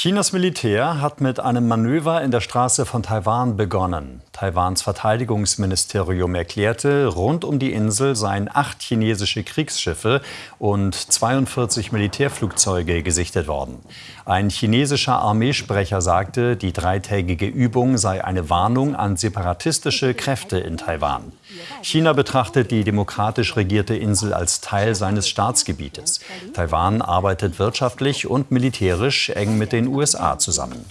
Chinas Militär hat mit einem Manöver in der Straße von Taiwan begonnen. Taiwans Verteidigungsministerium erklärte, rund um die Insel seien acht chinesische Kriegsschiffe und 42 Militärflugzeuge gesichtet worden. Ein chinesischer Armeesprecher sagte, die dreitägige Übung sei eine Warnung an separatistische Kräfte in Taiwan. China betrachtet die demokratisch regierte Insel als Teil seines Staatsgebietes. Taiwan arbeitet wirtschaftlich und militärisch eng mit den USA zusammen.